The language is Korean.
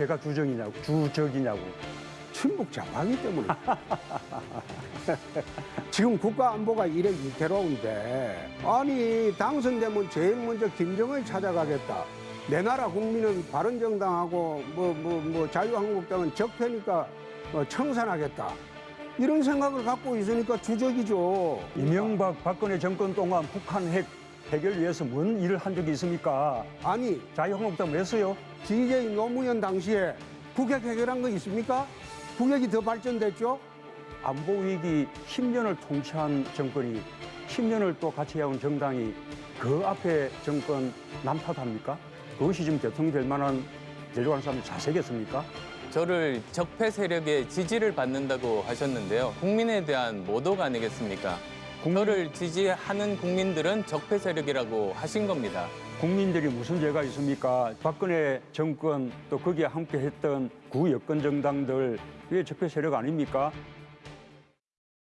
제가 주정이냐고, 주적이냐고. 친북 장하기 때문에. 지금 국가 안보가 이래 위태로운데 아니 당선되면 제일 먼저 김정을 찾아가겠다. 내 나라 국민은 바른정당하고 뭐 뭐 뭐 자유한국당은 적폐니까 어, 청산하겠다. 이런 생각을 갖고 있으니까 주적이죠. 이명박 박근혜 정권 동안 북한 핵 해결 위해서 뭔 일을 한 적이 있습니까? 아니 자유한국당 왜 써요? DJ 노무현 당시에 북핵 해결한 거 있습니까? 북핵이 더 발전됐죠? 안보 위기 10년을 통치한 정권이 10년을 또 같이 해온 정당이 그 앞에 정권 남탓합니까? 그것이 지금 대통령 될 만한 내려가는 사람이 자세겠습니까? 저를 적폐 세력의 지지를 받는다고 하셨는데요. 국민에 대한 모독 아니겠습니까? 저를 지지하는 국민들은 적폐 세력이라고 하신 겁니다. 국민들이 무슨 죄가 있습니까? 박근혜 정권 또 거기에 함께 했던 구여권 정당들 그게 적폐 세력 아닙니까?